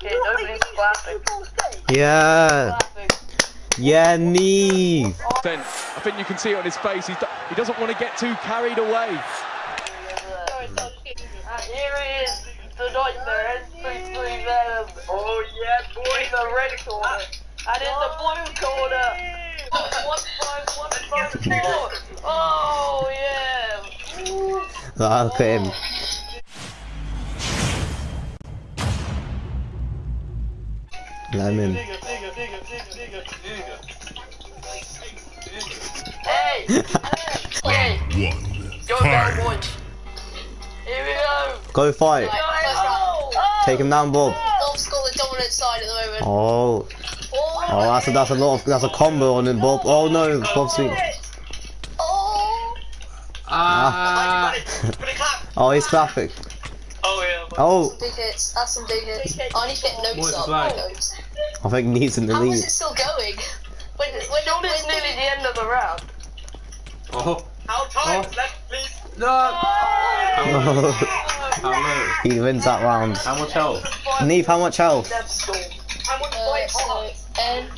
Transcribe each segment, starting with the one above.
Okay, nobody's clapping. Yeah. Clapping. Yeah, Neve. Then I think you can see it on his face. He's, he doesn't want to get too carried away. And here is the nightmare SP3 Venom. Oh yeah, boy. In the red corner. And in the blue corner. One five one five four. Oh yeah. Look at him. Go. Go fight. Oh, Take him down, Bob. Bob's got the dominant side at the moment. Oh. Oh, that's a, that's a lot of, that's a combo on him, Bob. Oh no, Bob's sweet. Oh! Ah. oh, he's clapping. Oh yeah. Oh, Big hits. That's some big hits. I need to get notes up. The flag? Notes. I think Neve's in the How lead. is it still going? When, when, Sean when is nearly the end of the round. Oh. How time Oh. left, please? No! How, how low? he wins that round. How much health? Neve, how much health? How much Uh, fight so, and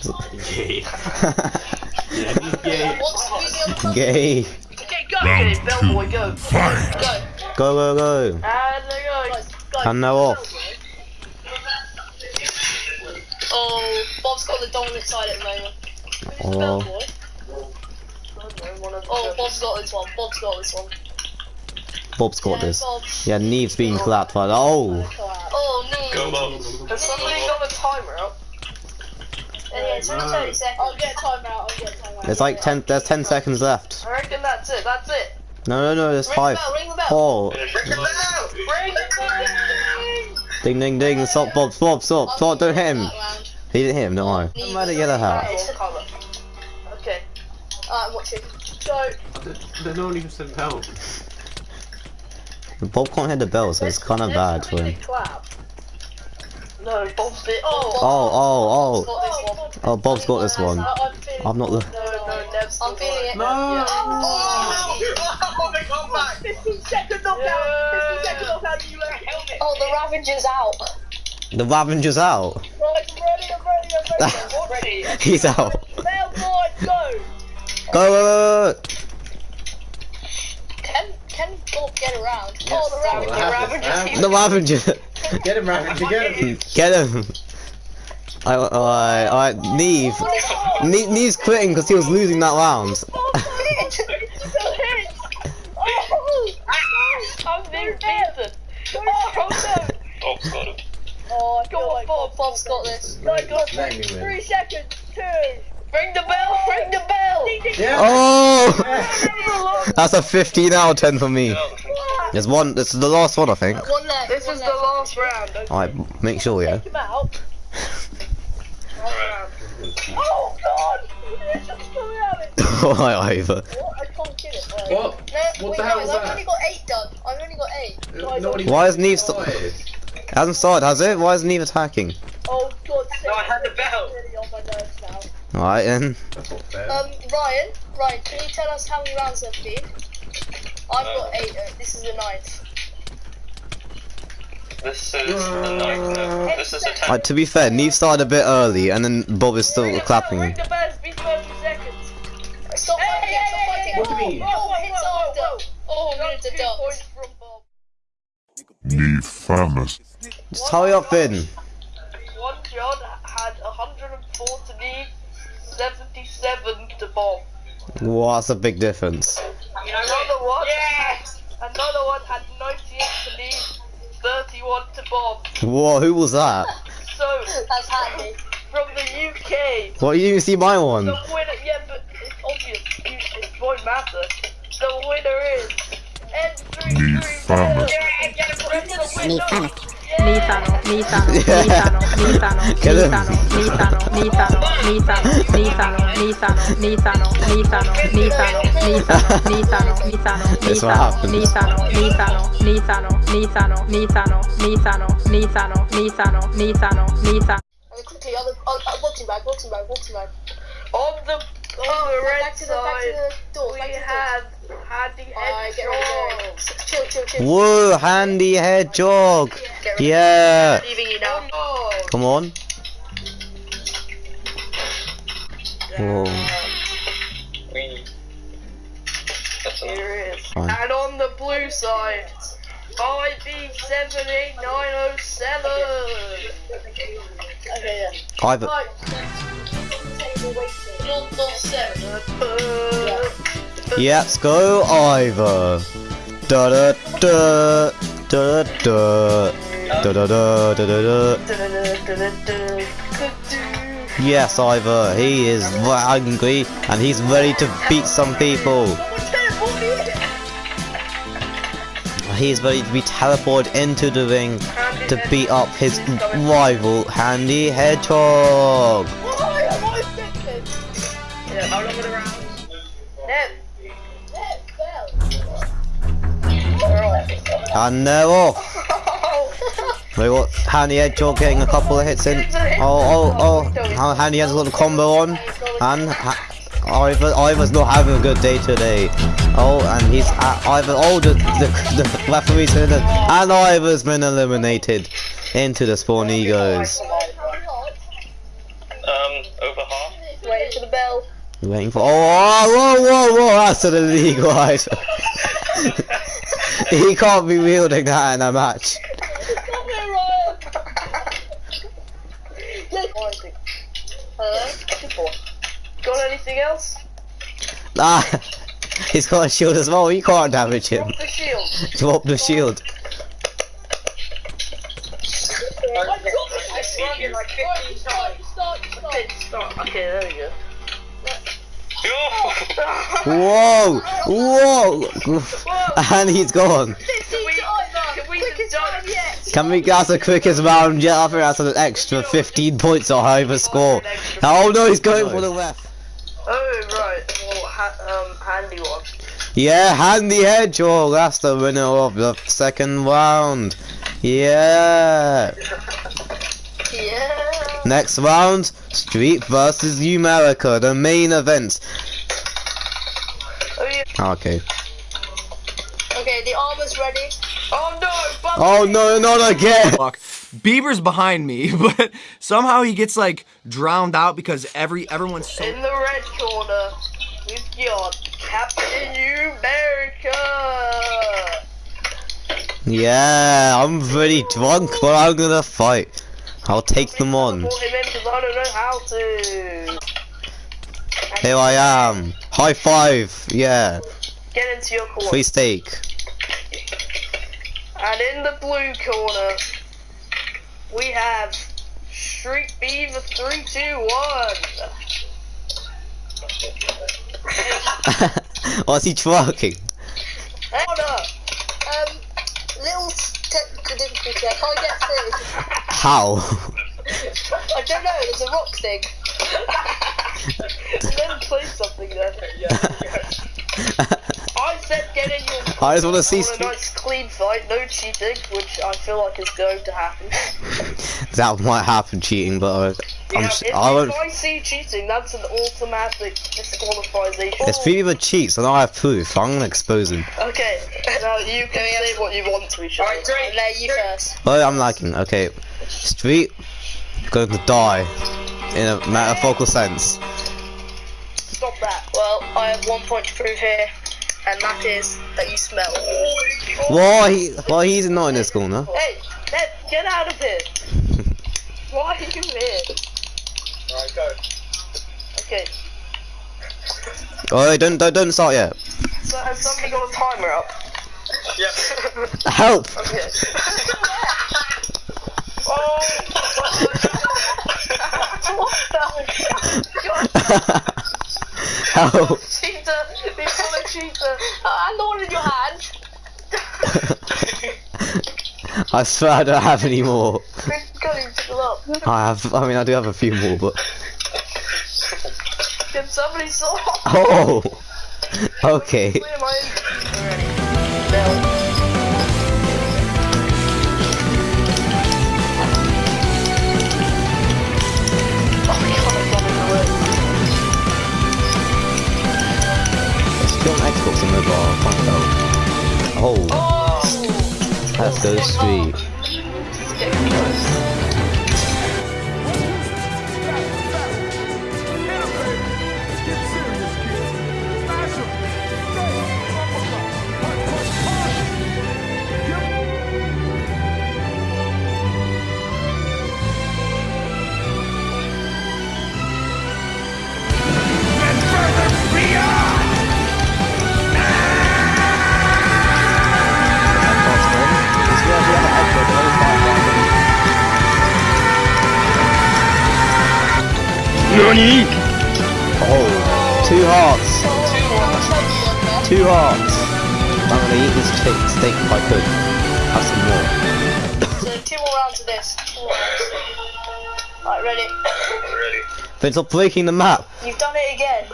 Gay. Yeah, he's gay. what's who's the other one? Gay. Okay, go. Get it, Bellboy, go. Fight. Go. Go, go, go. And there goes. And now off. Oh, Bob's got the dominant side at the moment. Oh. oh. Oh, Bob's got this one. Bob's got this one. Bob's got Yeah, this. Bob. Yeah, Neve's being clapped by. Oh. Oh, no. Has somebody got a timer up? Yeah, it's only 30 seconds. I'll get a timeout. I'll get a timeout. There's like 10, there's 10 seconds left. I reckon that's it. That's it. No, no, no, there's Ring five. Oh. the bell, ring the bell. Four. Bring it back. Ding, ding, ding. Stop, Bob, Bob, stop. Stop, don't hit him. Oh, That round. He didn't hit him, don't worry. I'm at a yellow hat. Okay. Alright, watch it. Go. There's no one even said help. Bob can't hit the bell, so it's kind of bad for him. No, Bob's it. Oh. Oh, oh, oh, Got oh. this one. Oh, Bob's got oh, this one. I'm not the. No, no, Nev's I'm feeling it. No! Oh, 15 second knockdown. 15 second knockdown. You wear a helmet. oh, the Ravager's out. The Ravenger's out. He's out. Bellboy, go. Go, go, go, go. Can can Bob get around? Yes. Oh, the Oh, Ravager. that happens. The Ravenger. Get him, Raven, get him! Get him. Alright, alright, alright, Neve. Ne- Neve's quitting because he was losing that round. I'm being beaten. Oh no. Bob's. Oh, Go on, Bob. Bob's got this. No, got Let me win. three seconds. Two. Ring the bell. Ring the bell. Yeah! Oh! That's a 15 out of 10 for me. There's one, this is the last one, I think. One left. This one is the last round. Okay. Alright, make sure, yeah. Take him out. Oh God! It's just coming out of it. Alright, Ivor. What? I can't kill it. Wait. What? No, What wait, the hell guys, is I've that? only got eight done. I've only got eight. Nobody Why is Neve st- started. It hasn't started, has it? Why is Neve attacking? Oh God! No, I had the bell. Really on my nerves now. Alright, then. That's not fair. Um, Ryan, Ryan, can you tell us how many rounds there've been? I've got eight. Uh, this is the ninth. This is the ninth. no, This is the tenth. Alright, to be fair, Neve started a bit early, and then Bob is still Ring the clapping. Bell, ring the bell. It's 30 seconds. Stop Hey, fighting! hey, Stop hey, fighting! hey, What do you mean? Oh, Whoa, hits whoa, after. whoa, Oh, I'm gonna Got two deduct. points from Bob. Need famous. Just hurry up, Finn. One John had 104 to Neve, 77 to Bob. Wow, that's a big difference. Another one. Yes. Another one had 98 to Neve, 31 to Bob. Whoa, who was that? So That's handy. from the UK, What, you didn't see my one? the winner. Yeah, but it's obvious. You, it won't matter. The winner is N33. Need famous. Yeah, get it from the winner. Nitano, Nitano, Nitano, Nitano, Get him. Nitano, Nitano, Nitano, Nitano, Nitano, Nitano, Nitano, Nitano, Nitano, Nitano, Nitano, Nitano, That's what happens. Nitano, Nitano, Nitano, Nitano, Nitano, Nitano, Nitano, Nitano, Nitano, Nitano. And quickly, other, uh, uh, boxing bag, boxing bag, boxing bag. On the go oh, oh the red back to the, back to the doors, we had Handy Hedgehog. Chill, chill, chill. Whoa, Handy Hedgehog. Yeah. Oh, Come on. Whoa. And on the blue side, IB78907. Okay, yeah. Private. Yeah, let's go, Ivor. Da da da da da da da da da da da. Yes, Ivor. He is angry and he's ready to beat some people. He's ready to be teleported into the ring to beat up his rival, Handy Hedgehog. And they're off. We got Handy Hedgehog getting a couple of hits in. Oh, oh, oh. How Handy has got the combo on. And ha Ivor, Ivor's not having a good day today. Oh, and he's uh, Ivor. Oh, the, the, the referee's in it. And Ivor's been eliminated into the spawn he goes. Um, over half. Waiting for the bell. Waiting for. Oh, whoa, whoa, whoa. That's an illegal Ivor. he can't be wielding that in a match. Hello? got anything else? Ah, he's got a shield as well. You can't damage him. Drop the shield. Drop the shield. I sprung it like 15 times. Okay, start. Okay, there we go. Whoa! Whoa! And he's gone. Can we, get the quickest round yet? I think that's an extra 15 points or however score. Oh no, he's going for the left. Oh, right. Well, ha um, handy one. Yeah, Handy Hedgehog, that's the winner of the second round. Yeah. Yeah. Next round, Street versus Numerica, the main event. Oh. Okay. Okay, the arm is ready. Oh, no! Bubba! Oh no, not again! Fuck. Bieber's behind me, but somehow he gets like drowned out because every everyone's so In the red corner, we've got Captain America! Yeah, I'm very drunk, but I'm gonna fight. I'll take them on. Pull him in 'cause I don't know how to. Here I am. High five. Yeah. Get into your corner. Free steak. And in the blue corner, we have Street Beaver 321. What's he twerking? Corner! Um, little technical difficulty. I can't get through. How? I don't know. There's a rock thing. then play something there. I said get in your I just wanna see want a nice clean fight, no cheating, which I feel like is going to happen. that might happen cheating, but uh, I'm. Yeah, if, I won't. if I see cheating, that's an automatic disqualification. If Fever cheats, and I have proof, I'm gonna expose him. Okay, now you can say what you want to each other. Alright, Drake. Let you first. Oh, I'm lagging. Okay. Street going to die in a metaphorical sense. Stop that. Well, I have one point to prove here, and that is that you smell. Why? He, why he's not in this corner? Hey, Ned, get out of here. Why are you here? Alright, go. Okay, Oh, don't don't don't start yet. so has somebody got a timer up? Yep. Help! Okay. oh! Help! cheater! He's got a cheater! I know it in your hand! I swear I don't have any more. Quick, go, pick them up. I have. I mean, I do have a few more, but. Can somebody solve? Oh. Okay. still on Xbox and mobile console. Oh, oh. that's so sweet. Oh, two hearts. Two hearts. I'm gonna eat this steak, steak if I could. Have some more. So two more rounds of this. Two more. Right, ready? Ready. Then stop breaking the map. You've done it again.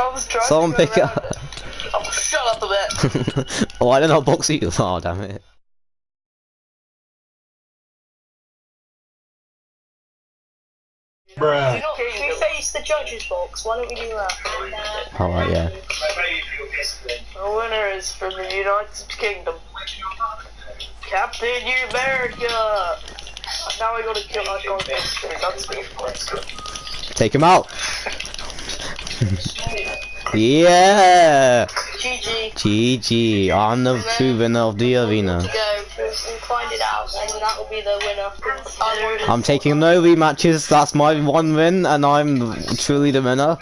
I was trying Someone to go pick it up. Oh, shut up a bit. oh, I don't know box you. Oh, damn it. Bruh. You know, can we face the judges box? Why don't we do that? Alright, yeah. The winner is from the United Kingdom. Captain America! Now I gotta kill my dog. That's good. That's good. Take him out. yeah. GG. GG. I'm the true winner of the arena. Go. We'll, we'll find it out, and that will be the winner. I'm taking no rematches. That's my one win, and I'm truly the winner.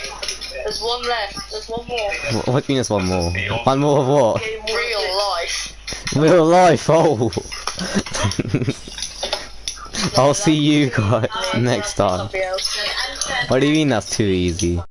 There's one left. There's one more. Wh- What do you mean there's one more? One more of what? Real life. Real life. Oh. I'll see you guys next time. What do you mean that's too easy?